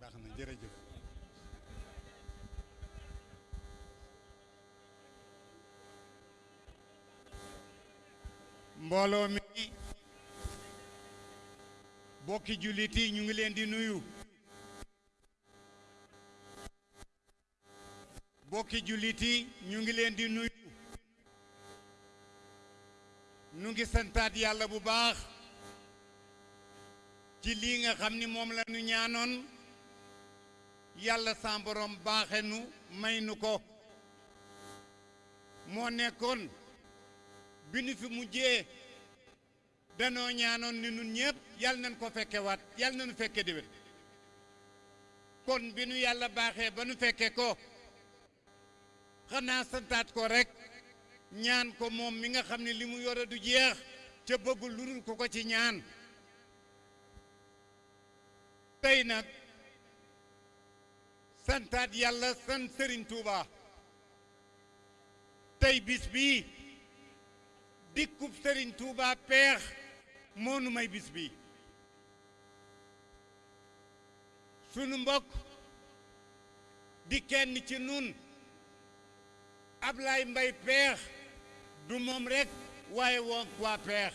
baax na jërëjëf mbooloo mi bokki jullit yi ñu ngi leen di nuyu bokki jullit yi ñu ngi leen di nuyu nu ngi santaat yàlla bu baax ci lii nga xam ni moom la ñu ñaanoon yàlla sa borom baaxe nu may nu ko moo nekkoon bi nu fi mujjee Danoo ñaanoon ni nun ñépp Yàlla nan ko fekkewaat Yàlla nanu fekke déwén kon bi nu Yàlla baaxee ba nu fekke ko xanaa santaat ko rekk ñaan ko moom mi nga xam ne li mu yore du jeex ca bëggul lu dul ku ko ci ñaan tey nag santaat Yàlla sant Sëriñ Tuubaa tey bis bii dikkub sëriñ Tuubaa peex moo nu may bis bii sunu mbokk di kenn ci nun Ablaay Mbay peex du moom rekk waaye woog waa peex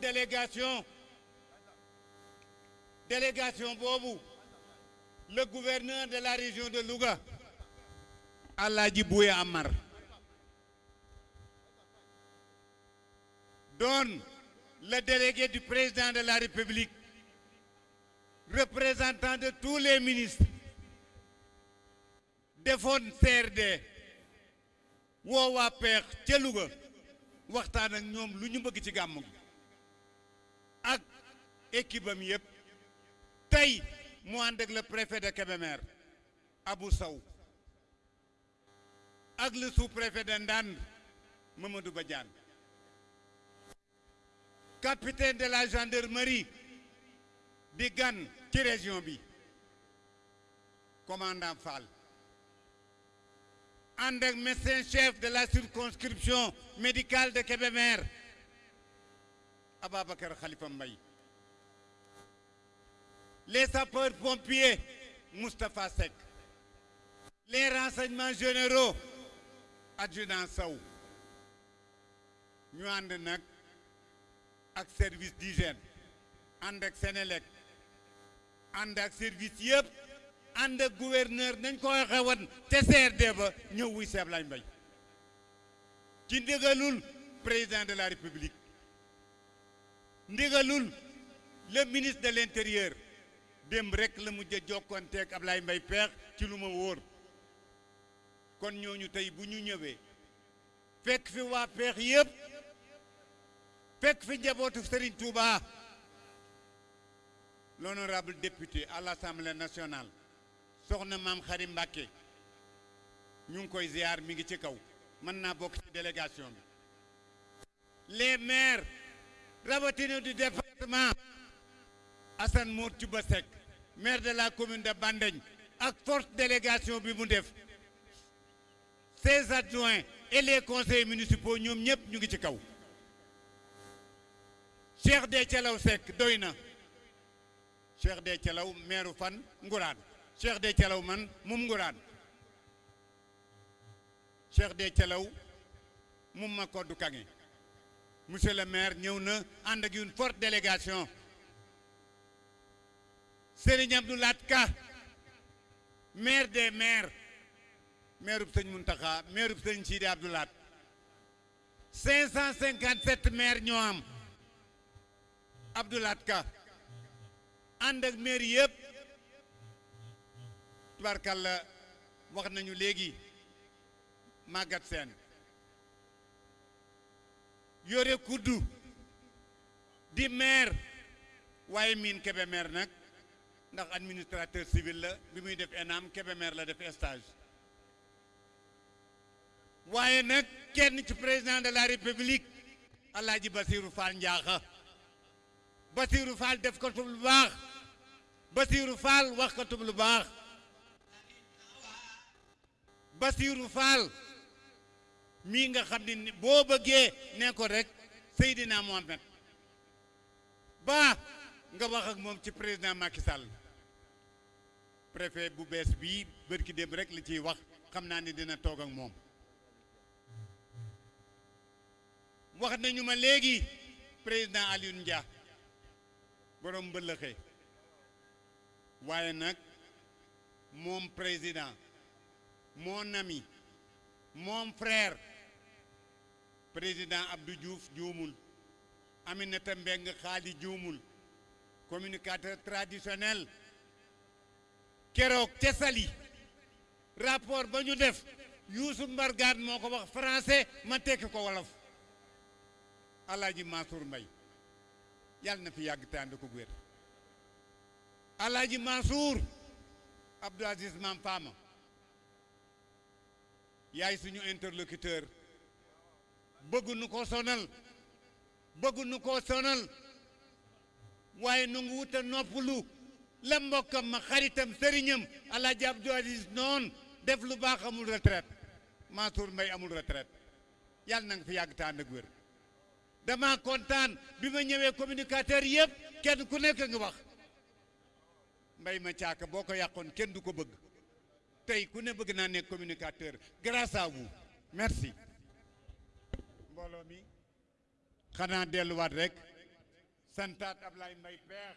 délégation délégation vous, le gouverneur de la région de Louga Allah Bouya Amar donne le délégué du président de la République, représentant de tous les ministres, defoon CRD woo waa peex ca Louga waxtaan ak ñoom lu ñu bëgg ci gàmmu gi ak équipe am yëpp tey mu ànd ak le préfet de Kébémer Abou Sow ak le sous-préfet de Ndande Mamadou Badiane capitaine de la gendarmerie Bigan qui ci région commandant Fall un médecin chef de la circonscription médicale de Kébémer Ababakar Khalifa Mbaye les sapeurs pompiers Moustapha Seck les renseignements généraux adjudant Saou. ñu ànd nag ak service d'hygiène ànd ak Sénélec ànd ak service yëpp ànd ak gouverneur nañ ko waxe woon te CRD ba ñëw wuy seeb lañ mbay ci ndigalul président de la république ndigalul le ministre de l'intérieur démb rek la mujj a jokkoonteeg Ablaye Mbaye Peex ci lu ma wóor kon ñooñu tey bu ñu ñëwee fekk fi waa peex yëpp fekk fi njabootu Serigne Touba l'honorable député à l'Assemblée nationale soxna maam Xari Mbàkke ñu ngi koy ziar mi ngi ci kaw mën naa bokk ci délégation bi les maires rawatina du département Assane Mor Cuba Seck maire de la commune de Bandeng ak forte délégation bi mu def ses adjoints et les conseillers municipaux ñoom ñëpp ñu ngi ci kaw Cheikh de Calaw Seck doy na Cheikh de Calaw meeru fan Nguraan Cheikh de Calaw man mum Nguraan Cheikh de Calaw mum ma koddu kange monsieur le maire ñëw na ànd ak une forte délégation Serigne Abdou Lahat Ka maire des maires meerub sëñ Muntaxa meerub sëñ Sidi Abdou Lahat 557 maire ñoo am Abdou Lahat Ka ànd ak maire yëpp tubaarkàlla wax nañu léegi màggat seen yore kuddu di maire waaye miin kebe maire nag ndax administrateur civil la bi muy def ENAM Kébémer la def stage waaye nag kenn ci président de la république Alaaji Basiiru Faal Njaaxa Basiiru Faal def ko lu baax Basiiru Faal wax ko lu baax Basiiru Faal mii nga xam ne boo bëggee ne ko rek Seydina Mohamed baa nga wax ak moom ci président Macky Sall préfet bu bees bii bërki démb rek li ciy wax xam naa ni dina toog ak moom wax nañu ma léegi président Alioune Dia borom mbëllëxe waaye nag Mon président, mon ami, mon frère, Président Abdou Diouf juumul, Aminata Mbengue Khady juumul, communicateur traditionnel, keroog ca Saly rapport ba ñu def Youssou Mbargane moo ko wax français ma tekki ko wolof Alaaji Mansour Mbaye yàlla na fi yàgg te ànd ko wér Alaaji Mansour Abdou Aziz Mam Fama yaay suñu interlocuteur bëgg nu ko sonal bëgg nu ko sonal waaye nu ngi wuta noppalu la mbokkam ma xaritam sëriñam Alaaji Abdou Aziz noon def lu baax amul retraite Mansour Mbaye amul retraite yàlla na nga fi yàgg te ànd ak wér Dama kontaan bi ma ñëwee communicateur yépp kenn ku nekk ngi wax mbay ma caaka boo ko yàqoon kenn du ko bëgg tey ku ne bëgg naa nekk communicateur grâce à vous merci mbooloo mi xanaa delluwaat rek santaat Ablaye Mbaye Peex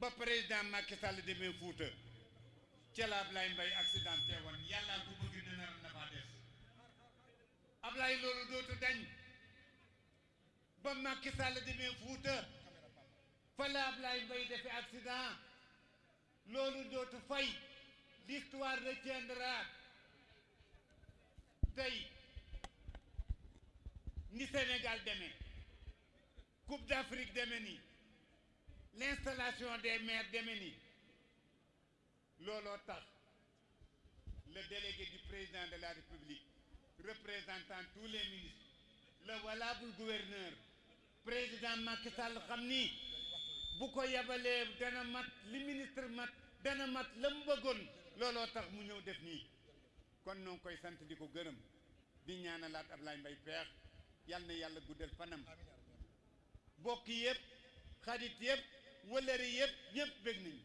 ba président Macky Sall demee Fuuta ca la Ablaye Mbaye accidenté woon yàllaa ko bëgg ne nar na faa des Ablaye loolu dootu dañ ba Macky Sall demee Fuuta fa la Ablaye Mbaye defe accident loolu dootu fay l'histoire retiendra tey ni Sénégal demee Coupe d'Afrique deme ni l'installation des maires deme ni looloo tax le délégué du président de la République représentant tous les ministres le valable gouverneur président Macky Sall xam ni bu ko yabalee dana mat li ministre mat dana mat la mu bëggoon looloo tax mu ñëw def nii kon noo ngi koy sant di ko gërëm di ñaanalaat Ablaye Mbaye Peex yal na yàlla guddal fanam bokk yëpp xarit yëpp wëllëri yëpp ñëpp bég nañu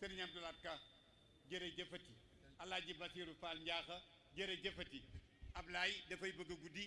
sëriñ Abdoulaat Ka jërëjëfati Alaaji Basiiru Faal Njaaxa jërëjëfati Ablaye dafay bëgg a guddi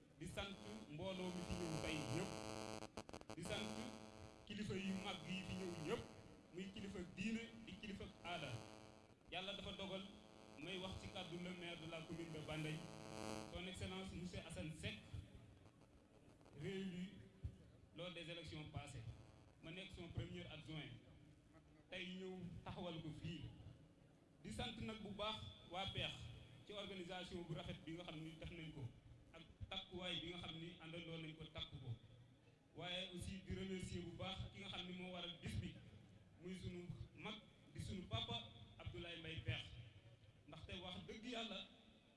di sant mbooloo mi fi ñëw tey ñëpp di sant kilifa yu mag yi fi ñëw ñëpp muy kilifa diine di kilifa aada yàlla dafa dogal may wax ci kàddu le maire de la commune de Bandey son excellence monsieur Assane Seck réélu lors des élections passées ma nekk son premier adjoint tey ñëw taxawal ko fii di sant nag bu baax waa peex ci organisation bu rafet bi nga xam ni def nañ ko ak takkuwaay bi nga xam ni àndandoo nañ ko takku ko waaye aussi di remercier bu baax ki nga xam ni moo waral bis bi muy sunu mag di sunu papa Abdoulaye Mbaye peex ndaxte wax dëgg yàlla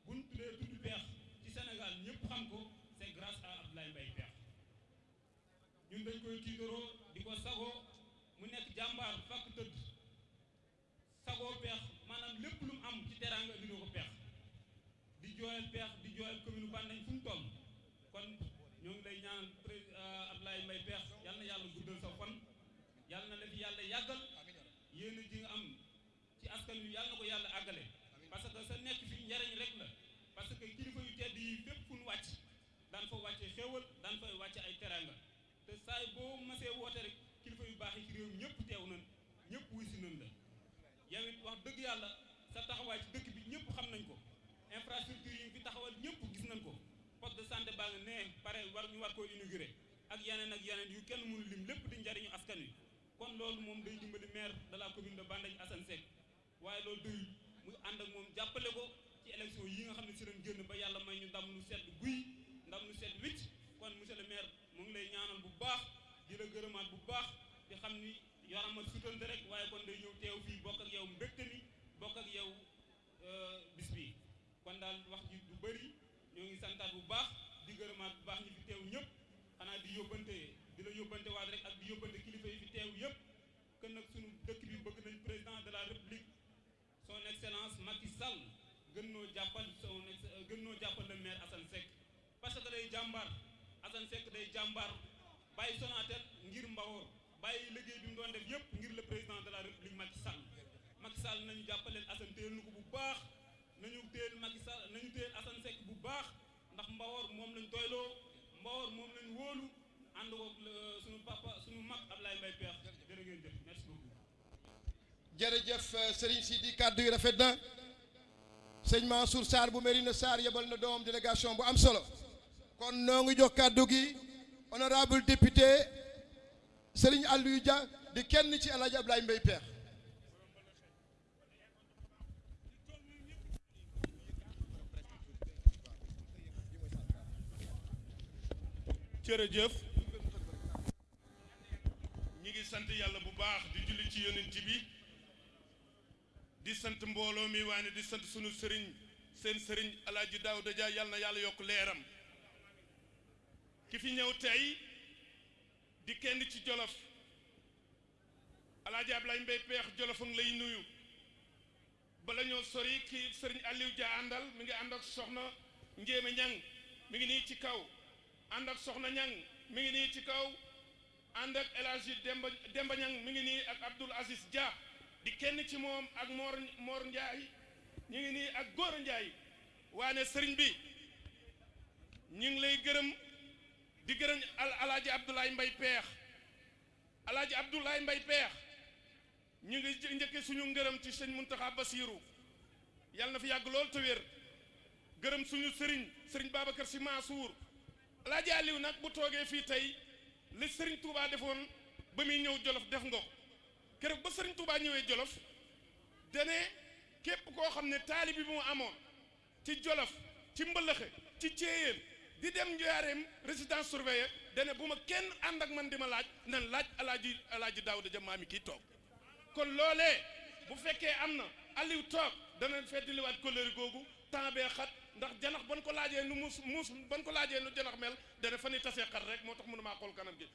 buñ tuddee tudd peex ci Sénégal ñëpp xam ko c'est grâce à Abdoulaye Mbaye peex ñun dañ koy tiitaroo di ko sagoo mu nekk jàmbaar fàkk tëdd sagoo peex maanaam lépp lu mu am ci teraanga indi ko peex di jooyal peex di jooyal commune Bandañ fu mu toll kon ñoo ngi lay ñaan président euh, Abdoulaye Mbaye peex yal na yàlla guddal sa fan yal na la fi yàlla yàggal yéen ji nga am ci askan wi yal na ko yàlla àggale parce que sa nekk fi njariñ rek la parce que kilifa yu tedd yi fépp fu ñu wàcc daan fa wàcce xéewal daan fay wàcce ay teraanga te saay boo masee woote rek kilifa yu baax yi ci réew mi ñëpp teew nañ ñëpp wuy si nañ la yow it wax dëgg yàlla sa taxawaay ci dëkk bi ñëpp xam nañ ko infrastructure yi fi taxawal ñëpp gis nañ ko poste de santé baa nga ne pare war ñu war koo inauguré ak yeneen ak yeneen yu kenn mënu lim lépp di njariñu askan wi kon loolu moom day dimbali maire de la commune de Bandagne Assane Seck waaye loolu doyul muy ànd ak moom jàppale ko ci élection yi nga xam ne si lañ génn ba yàlla may ñu ndam lu sedd guy ndam lu sedd wicc kon monsieur le maire mu ngi lay ñaanal bu baax di la gërëmaat bu baax di xam ni yoramal sutante rek waaye kon day ñëw teew fii bokk ak yow mbégte mi bokk ak yow euh, bis bi kon daal wax ji du bëri ñoo ngi santaat bu baax di gërëmaat bu baax ñi fi teew ñëpp xanaa di yóbbante di la yóbbante waat rek ak di yóbbante kilifa yi fi teew yëpp que nag suñu dëkk bi bëgg nañ président de la république son excellence Macky Sall gën noo jàppal son euh, gën noo jàppal le maire Assane Seck parce que day jàmbaar Assane Seck day jàmbaar bàyyi Sonatel ngir Mbawor bàyyi liggéey bi mu doon def yëpp ngir le président de la république Macky Sall Macky Sall nañu jàppaleel Assane téyel nu ko bu baax nañu téyel Macky Sall nañu téyel Assane Seck bu baax ndax Mbawor moom lañ doyloo Mbawor moom lañ wóolu ànd ko euh, suñu papa suñu mag Ablaye Mbaye Peex jërë ngeen jëf merci beaucoup. jërëjëf euh, Serigne Sidi kàddu yi rafet na sëñ Mansour Sarr bu Mérina Sarr yebal na doom délégation bu am solo kon noo ngi jox kàddu gi honorable député Serigne Aliou Dia di kenn ci El Hadj Ablaye Mbaye Peex. jërëjëf ñi ngi sant yàlla bu baax di julli ci yonent bi di sant mbooloo mi waane di sant sunu sëriñ seen sëriñ alaaji Daawda Dia yàlla na yàlla yokk leeram ki fi ñëw tey di kenn ci Jolof Alaaji Ablaay Mbay Peex Jolof a ngi lay nuyu bala ñoo sori ki sëriñ Aliou Dia àndal mi ngi ànd ak soxna Njéeme Ñang mi ngi nii ci kaw ànd ak soxna Ñang mi ngi nii ci kaw ànd ak El Hadji Demba Demba Ñang mi ngi nii ak Abdoul Aziz Dia di kenn ci moom ak Mor Mor Njaay ñu ngi nii ak Góora Njaay waane sëriñ bi ñu ngi lay gërëm di gërëm al alaaji Abdoulaye Mbay Peex Alaaji Abdulaay Mbay Peex ñu ngi njëkke suñu ngërëm ci sëñ Muntaxa Basiiru yàlla na fi yàgg lool te wér gërëm suñu sëriñ sëriñ Babacar Si Mansuur Alaaji Aliw nag bu toogee fii tey li sëriñ Tuubaa defoon ba muy ñëw Jolof def nga ko keroog ba sëriñ Tuubaa ñëwee Jolof dane képp koo xam ne taalibi bi mu amoon ci Jolof, ci Mbëlëxe, ci Céeyeen, di dem Njaaréem résidence surveillée, da ne bu ma kenn ànd ak man di ma laaj, nan laaj Alaaji Alaaji Daawuda Ja maami kii toog. Kon loolee bu fekkee am na, Aliw toog, danañ feddliwaat kóllëre googu. Temps bee xat ndax janax ba nu ko laajee nu muus muus ba nu ko laajee nu janax mel da ne fa nuy tasee xat rekk moo tax mënumaa xool kanam gi.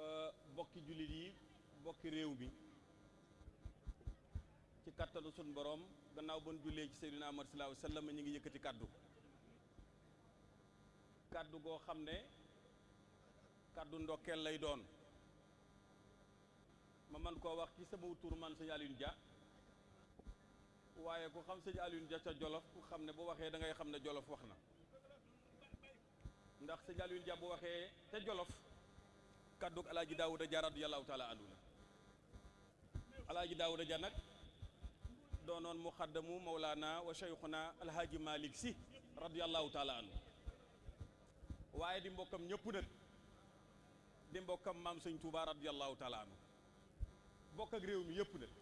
euh, bokki jullit yi bokki réew mi ci kattanu sun boroom gannaaw bon jullee ci Seydina Muhammad sallallahu alayhi wa sallam ñu ngi yëkkati kàddu kàddu goo xam ne kàddu ndokkeel lay doon ma man koo wax ci sama tur man sëñ Alioune Dia waaye ku xam sëñ Alioune Dia ca Jolof ku xam ne bu waxee da ngay xam ne Jolof wax na ndax sëñ Aliou Dia bu waxee ca Jolof kàddug alaaji Daawuda Ja radiyallaahu taala anhu la alaaji Daawuda Ja nag doonoon muxaddamu Mawlaana wa Cheikhuna alhaaji Malick si radiyallaahu taala anhu waaye di mbokkam ñëpp nag di mbokkam maam sëñ Touba radiyallaahu taala anhu bokk ak réew mi yëpp nag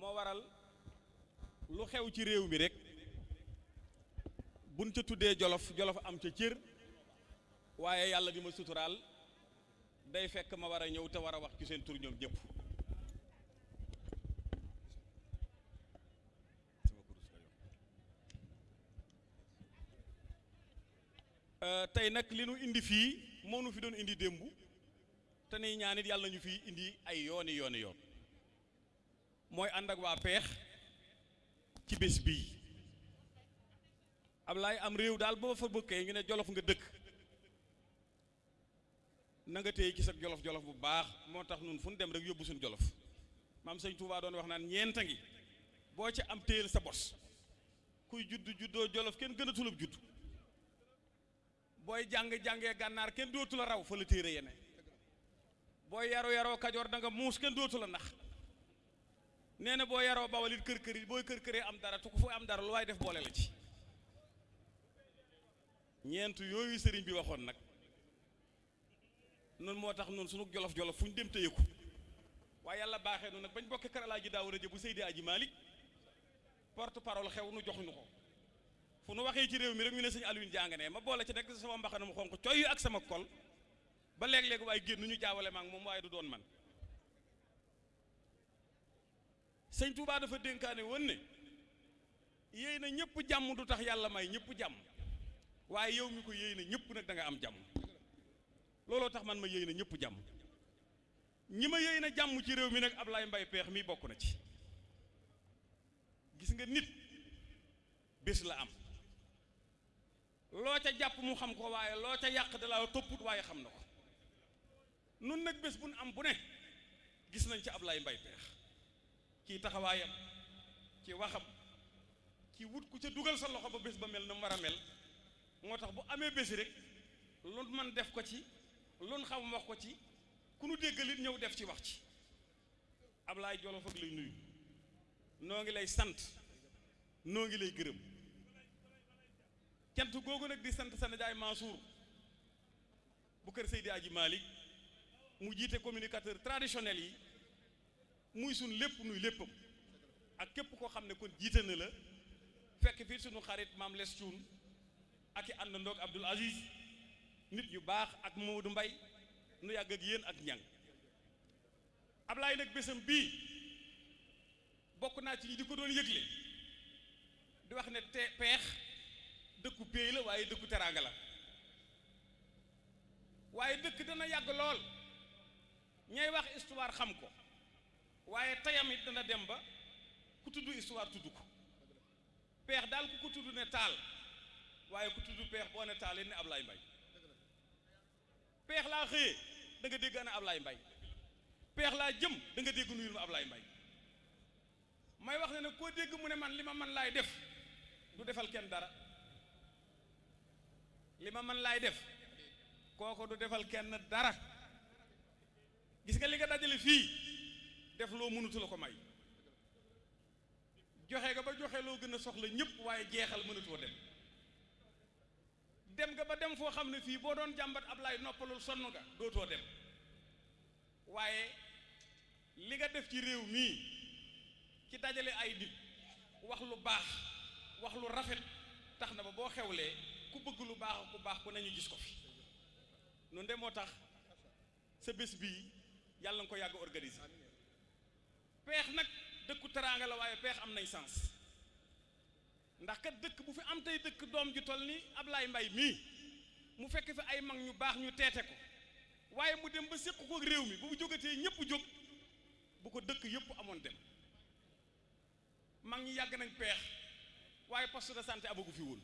moo waral lu xew ci réew mi rek buñ ca tuddee jolof jolof am ca cër waaye yàlla di ma suturaal day fekk ma war a ñëw te war a wax ci seen tur ñoom ñëpp euh, tey nag li nu indi fii moo nu fi doon indi démb te ni ñaan it yàlla ñu fi indi ay yooni yooni yoon mooy ànd ak waa peex ci bés bii Ablaay am réew daal boo fa bëkkee ngi ne jolof nga dëkk na nga téye ci sa jolof jolof bu baax moo tax nun fu nu dem rek yóbbu suñu jolof maam sëñ Tuubaa doon wax naan ñeenta ngi boo ci am téyel sa bos kuy judd juddoo jolof kenn gën a tulub judd booy jàng jàngee gànnaar kenn dootu la raw fa la téere yene booy yaru yaroo kajoor da nga muus kenn dootu la nax nee na boo yaroo bawal it kër kër yi booy kër këree am dara te ku fa am dara lu waaye def boole la ci ñeent yooyu sëriñ bi waxoon nag noonu moo tax noonu sunu jolof jolof fu ñu dem téye ko waaye yàlla baaxee noonu nag bañ bokkee kër Alaaji Daawuda Ja bu Seydi Aji Malick porte parole xew nu joxuñu ko fu nu waxee ci réew mi rek ñu ne sëñ Alioune jàng ne ma boole ci nekk sama mbaxana mu xonq coy ak sama kol ba léeg-léeg waaye génn ñu jaawale ma ak moom waaye du doon man Sëñ Tuubaa dafa dénkaane woon ne yéy na ñëpp jàmm du tax yàlla may ñëpp jàmm waaye yow mi ko yéy na ñëpp nag danga am jàmm looloo tax man ma yéy na ñëpp jàmm ñi ma yéy na jàmm ci réew mi nag Ablaye Mbaye Peex mi bokk na ci gis nga nit bés la am loo ca jàpp mu xam ko waaye loo ca yàq dalaa topput waaye xam na ko nun nag bés bu nu am bu ne gis nañ ci Ablaye Mbaye Peex ci taxawaayam ci waxam ci wut ku ca dugal sa loxo ba bés ba mel na mu war a mel moo tax bu amee bési rek lu man def ko ci lu xam wax ko ci ku nu déggalit ñëw def ci wax ci Ablaye Jolof ak lay nuyu noo ngi lay sant noo ngi lay gërëm cant googu nag di sant sa nijaay Mansour bu kër Seydi Aji Malick mu jiite communicateur traditionnel yi muy suñ lépp nuy léppam ak képp koo xam ne kon jiite na la fekk fii suñu xarit maam les cuun ak i àndandoog Abdoul Aziz nit yu baax ak Mamadou Mbay nu yàgg ak yéen ak ñang Ablaay nag bésam bii bokk naa ci ñi di ko doon yëgle di wax ne te peex dëkku péey la waaye dëkku teraanga la waaye dëkk dana yàgg lool ñay wax histoire xam ko waaye tayam it dana dem ba ku tudd histoire tudd ko peex daal ku ko tudd ne taal waaye ku tudd peex boo ne taal it ne Ablaye Mbaye peex laa xëyee da nga dégg ana Ablaye Mbaye peex laa jëm da nga dégg nuyul ma Ablaye Mbaye may wax ne nag koo dégg mu ne man li ma man laay def du defal kenn dara li ma man laay def kooko du defal kenn dara gis nga li nga dajale fii def loo mënutu la ko may joxe nga ba joxe loo gën a soxla ñëpp waaye jeexal mënatoo dem Dem nga ba dem foo xam ne fii boo doon jàmbat Ablaay noppalul sonn nga dootoo dem waaye li nga def ci réew mii ci dajale ay nit wax lu baax wax lu rafet tax na ba boo xewlee ku bëgg lu baax ak ku baax ku nañu gis ko fi nun de moo tax sa bés bii yàlla nga ko yàgg organiser peex nag dëkku teraanga la waaye peex am nay sens ndax kat dëkk bu fi am tey dëkk doom ju toll ni Ablaye Mbaye mii mu fekk fi ay mag ñu baax ñu teete ko waaye mu dem ba séq ko ak réew mi bu mu jógatee ñëpp jóg bu ko dëkk yëpp amoon dem mag ñi yàgg nañ peex waaye poste de santé amagu fi woon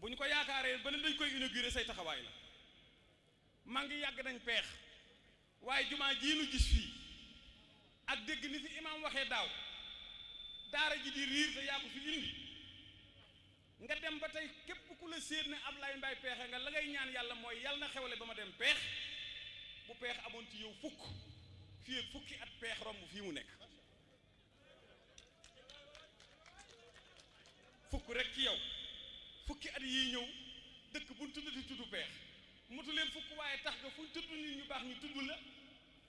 bu ñu ko yaakaaree ba ne dañ koy inauguré say taxawaay la mag ñi yàgg nañ peex waaye jumaa jii nu gis fii ak dégg ni fi imaam waxee daaw daara ji di riir te yaa ko fi indi nga dem ba tey képp ku la séen ne Ablaye Mbaye peexe nga la ngay ñaan yàlla mooy yàlla na xewle ba ma dem peex bu peex amoon ci yow fukk fii ak fukki at peex romb fii mu nekk fukk rek ci yow fukki at yi ñëw dëkk bu ñu tudd di tudd peex mutu leen fukk waaye tax nga fu ñu tudd nit ñu baax ñu tudd la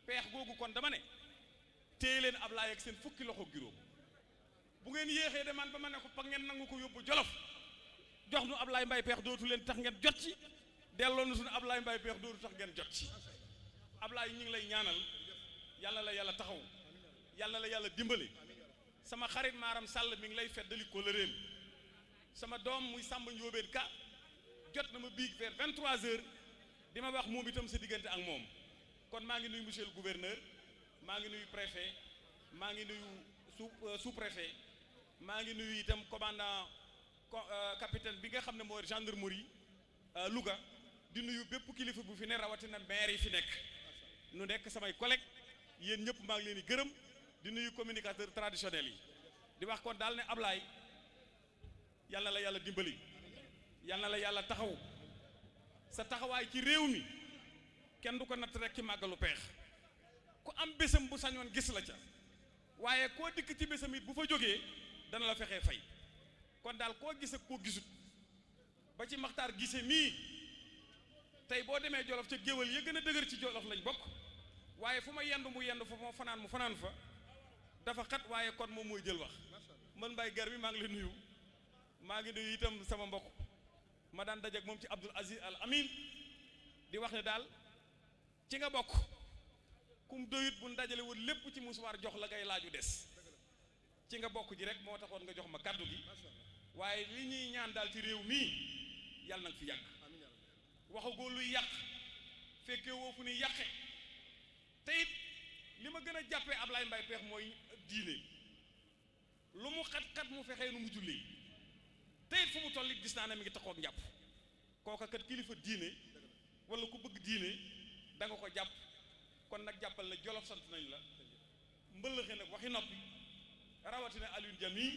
peex googu kon dama ne téye leen Ablaay ak seen fukki loxo juróom bu ngeen yéexee de man ba ma ne ko pa ngeen nangu ko yóbbu jolof jox nu Ablaay Mbay peex dootu leen tax ngeen jot ci delloo nu suñu Ablaay Mbay peex dootu tax ngeen jot ci Ablaay ñu ngi lay ñaanal yàlla la yàlla taxaw yal na la yàlla dimbali sama xarit maaram sàll mi ngi lay feddali kóllëreem sama doom muy sàmba njóobeen ka jot na ma biig vers 23 heures di ma wax moom itam sa diggante ak moom kon maa ngi nuyu monsieur le gouverneur maa ngi nuyu préfet maa ngi nuyu sous euh, sous préfet maa ngi nuyu itam commandant euh, capitaine bi nga xam ne mooy gendarmerie euh, Louga di nuyu bépp kilifa bu fi ne rawatina maire yi fi nekk nu nekk samay collègue yéen ñëpp maa ngi leen di gërëm di nuyu communicateur traditionnel yi di wax kon daal ne Ablaye yàlla la yàlla dimbali yàlla la yàlla taxaw sa taxawaay ci réew mi kenn du ko natt rek ci màggalu peex ku am bésam bu sañoon gis la ca waaye koo dikk ci bésam it bu fa jógee dana la fexee fay kon daal koo gis ak koo gisut ba ci Maxtaar Gise mii tey boo demee Jolof ca géwal ya gën a dëgër ci Jolof lañ bokk waaye fu ma yendu mu yendu fa fu ma fanaan mu fanaan fa dafa xat waaye kon moom mooy jël wax man Mbaye Garmi maa ngi la nuyu maa ngi nuyu itam sama mbokk ma daan dajeek moom ci Abdul Aziz Al Amin di wax ne daal ci nga bokk kum doyut bu dajale woon lépp ci musuwaar jox la ngay laaju des ci nga bokk ji rek moo taxoon nga jox ma kàddu gi waaye li ñuy ñaan daal ci réew mii yàlla nag fi yàgg waxagoo luy yàq fekkee woo fu ni yàqe te it li ma gën a jàppee Ablaye Mbaye Pekh mooy diine lu mu xat-xat mu fexee nu mu jullee te it fu mu toll it gis naa ne mi ngi taxoog njàpp kooka kat kilifa diine wala ku bëgg diine da nga ko jàpp kon nag jàppal na jolof sant nañ la mbëllëxe nag waxi noppi rawatina Alioune Dia mii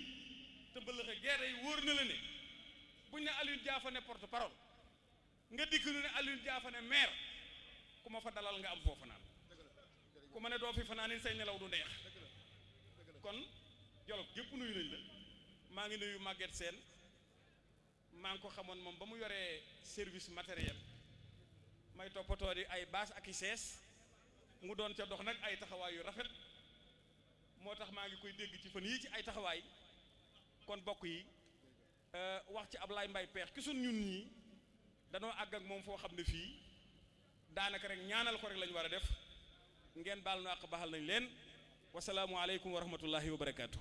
te mbëllëxe gerte yi wóor na la ne buñ ne Alioune Dia fa ne porte parole nga dikk nu ne Alioune Dia fa ne maire ku ma fa dalal nga am foo fanaan ku ma ne doo fi fanaan say nelaw du neex kon Jolof gépp nuyu nañ la maa ngi nuyu Maguette Sène maa ngi ko xamoon moom ba mu yoree service matériel may toppatoo di ay baas ak i sees mu doon ca dox nag ay taxawaay yu rafet moo tax maa ngi koy dégg ci fan yii ci ay taxawaay kon bokk yi euh, wax ci Ablaye Mbaye Peex ki sun ñun ñii danoo àgg ak moom foo xam ne fii daanaka rek ñaanal ko rek lañu war a def ngeen baal nu àq baxal nañ leen wasalaamualeykum wa rahmatullahi wa barakaatu.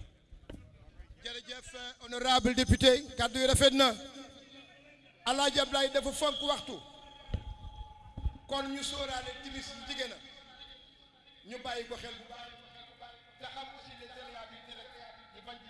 jërëjëf honorable député kàddu yi rafet na Alaaji Ablaay dafa fonk waxtu kon ñu sóoraale timis yi jigéen a ñu bàyyi ko xel bu baax te xam aussi ne seen laa bi rek ñu bañ ci